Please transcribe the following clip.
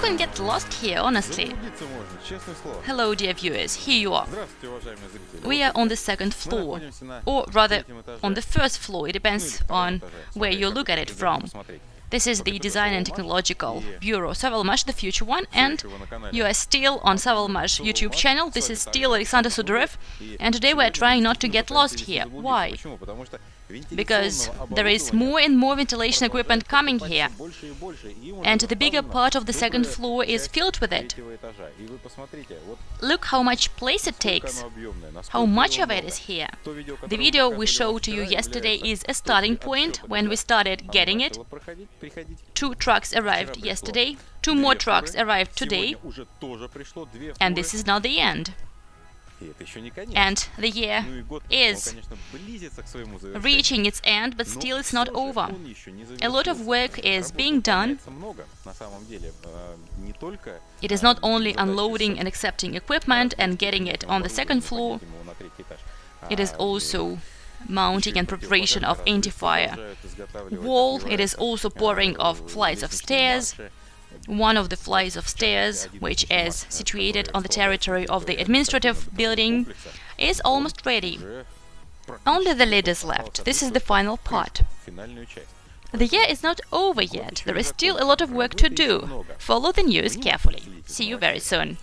can get lost here, honestly. Hello, dear viewers, here you are. We are on the second floor, or rather, on the first floor, it depends on where you look at it from. This is the Design and Technological Bureau Savalmash, the future one, and you are still on Savalmash YouTube channel. This is still Alexander Sudarev, and today we are trying not to get lost here. Why? Because there is more and more ventilation equipment coming here, and the bigger part of the second floor is filled with it. Look how much place it takes, how much of it is here. The video we showed to you yesterday is a starting point when we started getting it. Two trucks arrived yesterday, two more trucks arrived today, and this is not the end. And the year is reaching its end, but still it's not over. A lot of work is being done. It is not only unloading and accepting equipment and getting it on the second floor, it is also mounting and preparation of anti-fire wall, it is also pouring of flights of stairs, one of the flights of stairs, which is situated on the territory of the administrative building, is almost ready. Only the lid is left. This is the final part. The year is not over yet. There is still a lot of work to do. Follow the news carefully. See you very soon.